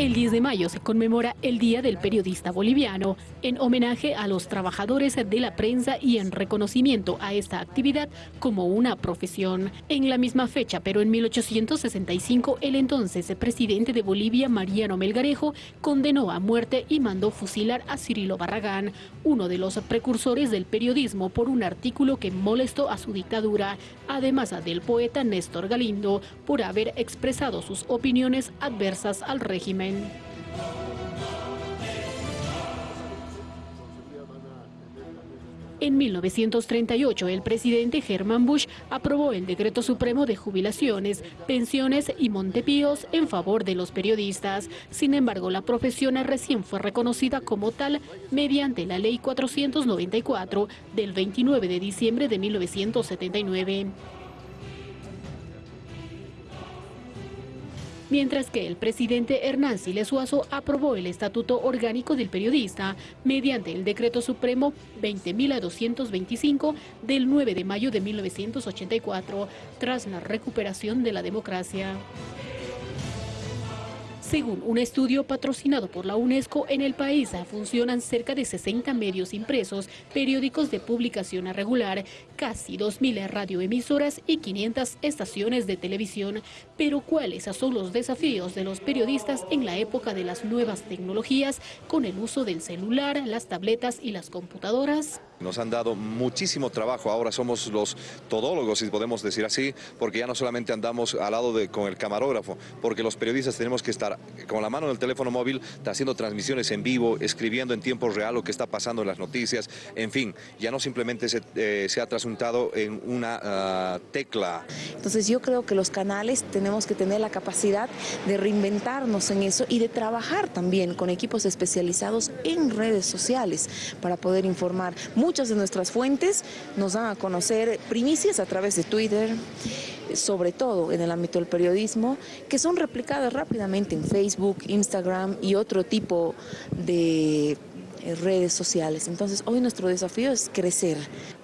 El 10 de mayo se conmemora el Día del Periodista Boliviano, en homenaje a los trabajadores de la prensa y en reconocimiento a esta actividad como una profesión. En la misma fecha, pero en 1865, el entonces presidente de Bolivia, Mariano Melgarejo, condenó a muerte y mandó fusilar a Cirilo Barragán, uno de los precursores del periodismo, por un artículo que molestó a su dictadura, además del poeta Néstor Galindo, por haber expresado sus opiniones adversas al régimen. En 1938, el presidente Herman Bush aprobó el Decreto Supremo de Jubilaciones, Pensiones y Montepíos en favor de los periodistas. Sin embargo, la profesión recién fue reconocida como tal mediante la Ley 494 del 29 de diciembre de 1979. Mientras que el presidente Hernán Siles Suazo aprobó el Estatuto Orgánico del Periodista mediante el Decreto Supremo 20.225 del 9 de mayo de 1984, tras la recuperación de la democracia. Según un estudio patrocinado por la UNESCO, en el país funcionan cerca de 60 medios impresos, periódicos de publicación regular, casi 2.000 radioemisoras y 500 estaciones de televisión. Pero ¿cuáles son los desafíos de los periodistas en la época de las nuevas tecnologías con el uso del celular, las tabletas y las computadoras? Nos han dado muchísimo trabajo, ahora somos los todólogos, si podemos decir así, porque ya no solamente andamos al lado de, con el camarógrafo, porque los periodistas tenemos que estar con la mano en el teléfono móvil, haciendo transmisiones en vivo, escribiendo en tiempo real lo que está pasando en las noticias, en fin, ya no simplemente se, eh, ha trasuntado en una ah, tecla. Entonces yo creo que los canales tenemos que tener la capacidad de reinventarnos en eso y de trabajar también con equipos especializados en redes sociales para poder informar. Muchas de nuestras fuentes nos dan a conocer primicias a través de Twitter, sobre todo en el ámbito del periodismo, que son replicadas rápidamente en Facebook, Instagram y otro tipo de eh, redes sociales. Entonces hoy nuestro desafío es crecer.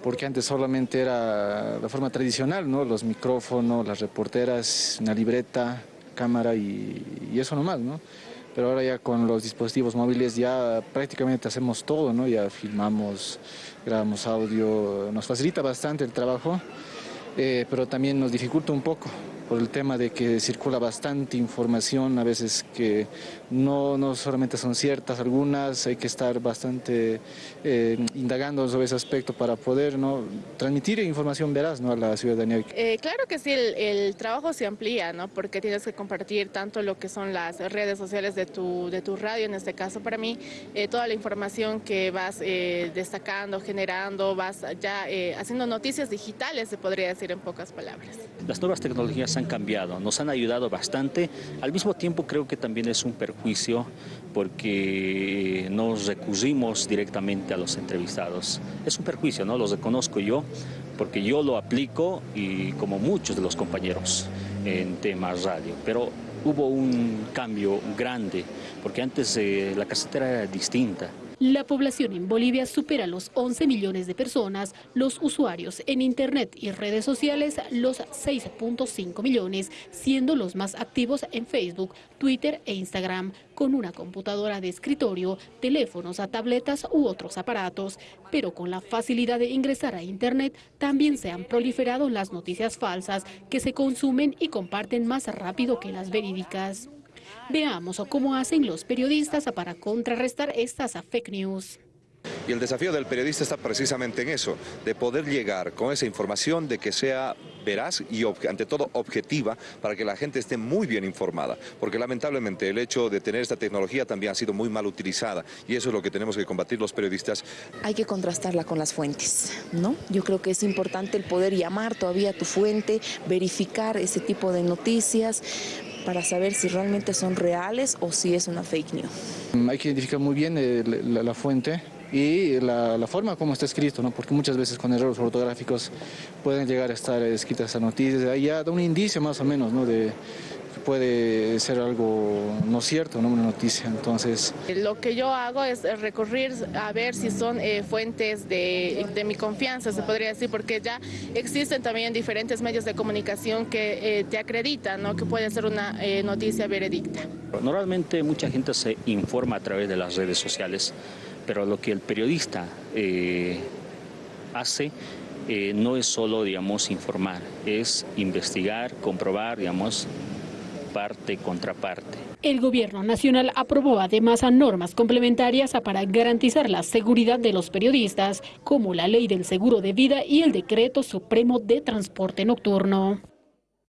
Porque antes solamente era la forma tradicional, ¿no? Los micrófonos, las reporteras, una libreta, cámara y, y eso nomás, ¿no? Pero ahora ya con los dispositivos móviles ya prácticamente hacemos todo, ¿no? Ya filmamos, grabamos audio, nos facilita bastante el trabajo, eh, pero también nos dificulta un poco por el tema de que circula bastante información, a veces que no, no solamente son ciertas, algunas hay que estar bastante eh, indagando sobre ese aspecto para poder ¿no? transmitir información veraz ¿no? a la ciudadanía. Eh, claro que sí, el, trabajo se amplía, ¿no? porque tienes que compartir tanto lo que son las redes sociales de tu, de tu radio, en este caso para mí, eh, toda la información que vas destacando, generando, vas ya haciendo noticias digitales, se podría decir en pocas palabras. Las nuevas tecnologías han cambiado, nos han ayudado bastante. Al mismo tiempo creo que también es un perjuicio porque nos recurrimos directamente a los entrevistados. Es un perjuicio, ¿no? Los reconozco yo porque yo lo aplico y como muchos de los compañeros en temas radio, pero hubo un cambio grande porque antes eh, la casetera era distinta. La población en Bolivia supera los 11 millones de personas, los usuarios en Internet y redes sociales los 6.5 millones, siendo los más activos en Facebook, Twitter e Instagram, con una computadora de escritorio, teléfonos a tabletas u otros aparatos. Pero con la facilidad de ingresar a Internet, también se han proliferado las noticias falsas que se consumen y comparten más rápido que las verídicas. Veamos cómo hacen los periodistas para contrarrestar estas fake news. Y el desafío del periodista está precisamente en eso, de poder llegar con esa información de que sea veraz y ante todo objetiva para que la gente esté muy bien informada, porque lamentablemente el hecho de tener esta tecnología también ha sido muy mal utilizada y eso es lo que tenemos que combatir los periodistas. Hay que contrastarla con las fuentes, ¿no? Yo creo que es importante el poder llamar todavía a tu fuente, verificar ese tipo de noticias, para saber si realmente son reales o si es una fake news. Hay que identificar muy bien eh, la, fuente y la, forma como está escrito, ¿no? porque muchas veces con errores ortográficos pueden llegar a estar escritas esas noticias, ahí ya da un indicio más o menos ¿no? de puede ser algo no cierto, no una noticia. Entonces, lo que yo hago es recurrir a ver si son eh, fuentes de, de, mi confianza, se podría decir, porque ya existen también diferentes medios de comunicación que eh, te acreditan, ¿no? que puede ser una eh, noticia veredicta. Normalmente mucha gente se informa a través de las redes sociales, pero lo que el periodista hace eh, no es solo, digamos, informar, es investigar, comprobar, digamos, parte contra parte. El gobierno nacional aprobó además a normas complementarias para garantizar la seguridad de los periodistas, como la ley del seguro de vida y el decreto supremo de transporte nocturno.